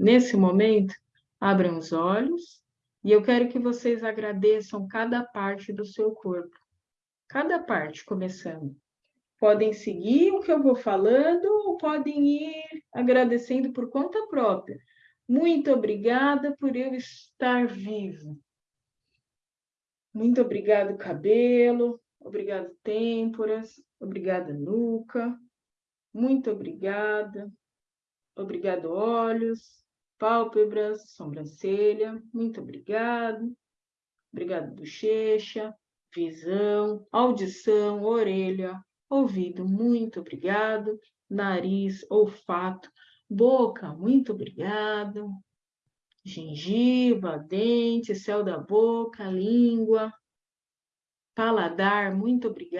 Nesse momento, abram os olhos e eu quero que vocês agradeçam cada parte do seu corpo. Cada parte, começando. Podem seguir o que eu vou falando ou podem ir agradecendo por conta própria. Muito obrigada por eu estar vivo. Muito obrigado, cabelo. Obrigado, têmporas. Obrigada, nuca. Muito obrigada. Obrigado, olhos, pálpebras, sobrancelha. Muito obrigado. Obrigado, bochecha, visão, audição, orelha, ouvido. Muito obrigado. Nariz, olfato, boca. Muito obrigado. Gengiva, dente, céu da boca, língua, paladar. Muito obrigado.